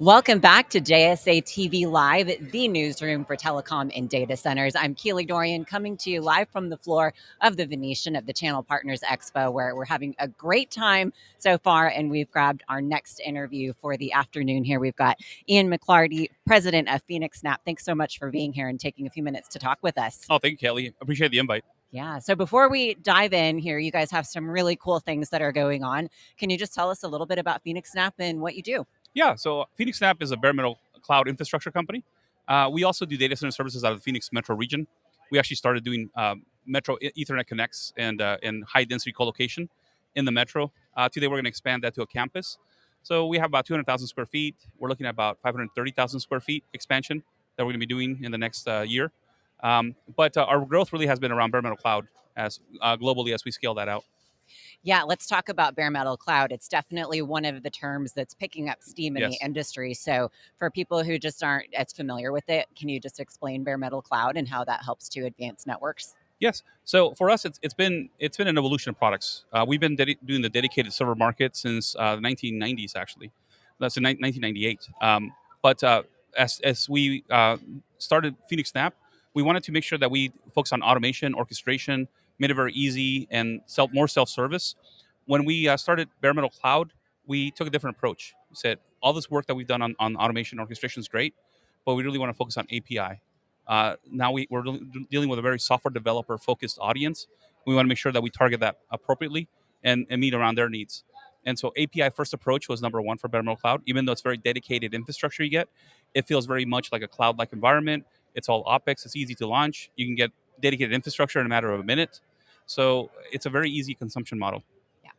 Welcome back to JSA TV Live, the newsroom for telecom and data centers. I'm Keely Dorian coming to you live from the floor of the Venetian of the Channel Partners Expo, where we're having a great time so far. And we've grabbed our next interview for the afternoon here. We've got Ian McLarty, president of phoenixNAP. Thanks so much for being here and taking a few minutes to talk with us. Oh, thank you, Kelly. Appreciate the invite. Yeah. So before we dive in here, you guys have some really cool things that are going on. Can you just tell us a little bit about phoenixNAP and what you do? Yeah, so phoenixNAP is a bare metal cloud infrastructure company. Uh, we also do data center services out of the Phoenix metro region. We actually started doing um, metro Ethernet connects and uh, and high density colocation in the metro. Uh, today we're going to expand that to a campus. So we have about 200,000 square feet. We're looking at about 530,000 square feet expansion that we're going to be doing in the next uh, year. Um, but uh, our growth really has been around bare metal cloud as uh, globally as we scale that out. Yeah, let's talk about bare metal cloud. It's definitely one of the terms that's picking up steam in Yes. the industry. So, for people who just aren't as familiar with it, can you just explain bare metal cloud and how that helps to advance networks? Yes. So for us, it's, it's been it's been an evolution of products. Uh, we've been doing the dedicated server market since uh, the 1990s, actually. That's in ni- 1998. Um, but uh, as as we uh, started phoenixNAP, we wanted to make sure that we focus on automation, orchestration, made it very easy and self more self service. When we uh, started Bare Metal Cloud, we took a different approach. We said all this work that we've done on, on automation orchestration is great, but we really want to focus on API. Uh, now we, we're dealing with a very software developer focused audience. We want to make sure that we target that appropriately and, and meet around their needs. And so API first approach was number one for Bare Metal Cloud. Even though it's very dedicated infrastructure you get, it feels very much like a cloud like environment. It's all OpEx, it's easy to launch. You can get dedicated infrastructure in a matter of a minute. So it's a very easy consumption model. Yeah.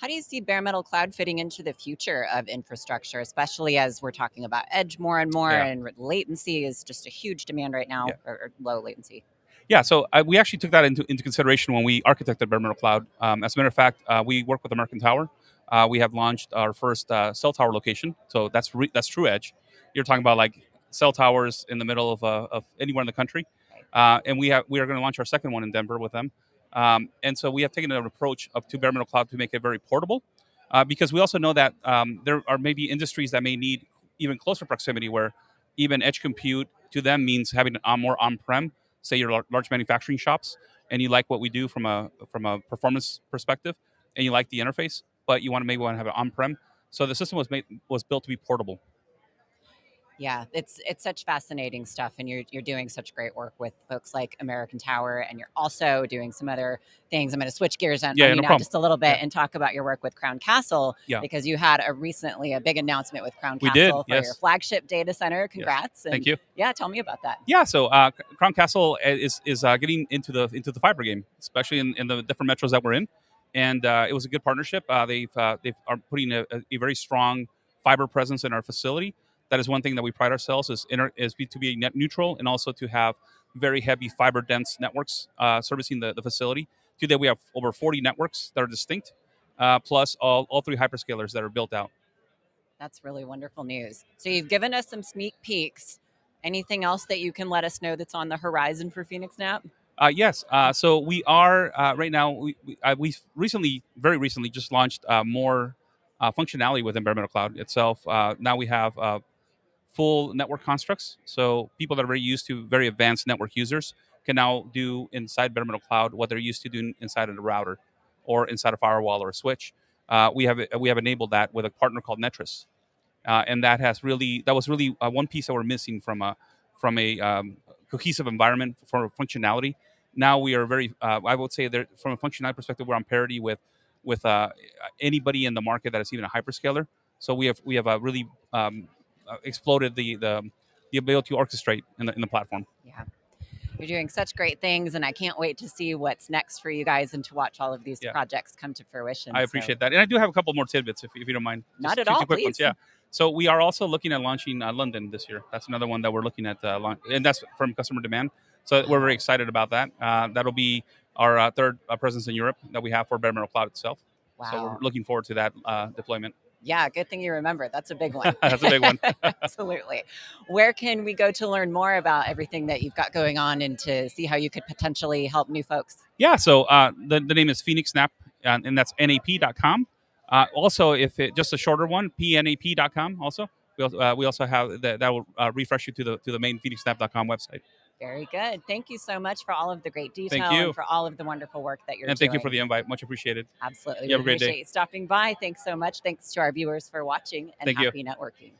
How do you see bare metal cloud fitting into the future of infrastructure, especially as we're talking about edge more and more, Yeah. and latency is just a huge demand right now, Yeah. or, or low latency? Yeah, so uh, we actually took that into, into consideration when we architected Bare Metal Cloud. Um, as a matter of fact, uh, we work with American Tower. Uh, we have launched our first uh, cell tower location. So that's re- that's True Edge. You're talking about like cell towers in the middle of, uh, of anywhere in the country. Uh, and we have we are going to launch our second one in Denver with them. Um, and so we have taken an approach of to Bare Metal Cloud to make it very portable, uh, because we also know that um, there are maybe industries that may need even closer proximity, where even edge compute to them means having a more on-prem say your lar- large manufacturing shops and you like what we do from a from a performance perspective and you like the interface but you want to maybe want to have it on-prem so the system was made was built to be portable Yeah, it's it's such fascinating stuff, and you're you're doing such great work with folks like American Tower, and you're also doing some other things. I'm going to switch gears on, Yeah, on you no now just a little bit Yeah. and talk about your work with Crown Castle, Yeah. because you had a recently a big announcement with Crown We Castle did, for your flagship data center. Congrats! thank and you Yeah, tell me about that. yeah so uh, crown castle is is uh, getting into the into the fiber game especially in, in the different metros that we're in and uh, it was a good partnership uh, they've uh, they are putting a- a very strong fiber presence in our facility that is one thing that we pride ourselves is inter, is to be net neutral and also to have very heavy fiber dense networks uh, servicing the, the facility today we have over 40 networks that are distinct uh, plus all, all three hyperscalers that are built out That's really wonderful news. So you've given us some sneak peeks. Anything else that you can let us know that's on the horizon for phoenixNAP? Uh, yes. Uh, so we are uh, right now. We we uh, we've recently, very recently, just launched uh, more uh, functionality within Bare Metal Cloud itself. Uh, now we have uh, full network constructs. So people that are very used to very advanced network users can now do inside Bare Metal Cloud what they're used to doing inside of the router or inside a firewall or a switch. Uh, we have we have enabled that with a partner called Netris, uh, and that has really that was really uh, one piece that we're missing from a from a um, cohesive environment for functionality. Now we are very, uh, I would say, that from a functionality perspective, we're on parity with with uh, anybody in the market that is even a hyperscaler. So we have we have a really um, exploded the the the ability to orchestrate in the in the platform. Yeah. You're doing such great things, and I can't wait to see what's next for you guys and to watch all of these Yeah. projects come to fruition. I So- appreciate that, and I do have a couple more tidbits if, if you don't mind. Not Just at all, quick ones, please. Yeah. So we are also looking at launching uh, London this year. That's another one that we're looking at, uh, launch, and that's from customer demand. So we're very excited about that. Uh, that'll be our uh, third uh, presence in Europe that we have for Bare Metal Cloud itself. Wow. So we're looking forward to that uh, deployment. Yeah, good thing you remember. That's a big one. That's a big one. Absolutely. Where can we go to learn more about everything that you've got going on and to see how you could potentially help new folks? Yeah, so uh, the, the name is phoenixNAP, uh, and that's nap.com. Uh, also, if it just a shorter one, pnap.com also. We also, uh, we also have that that will uh, refresh you to the to the main phoenixnap.com website. Very good. Thank you so much for all of the great detail you. and for all of the wonderful work that you're doing. And doing. thank you for the invite. Much appreciated. Absolutely. You have a great day. appreciate you stopping by. Thanks so much. Thanks to our viewers for watching and Thank you. happy networking.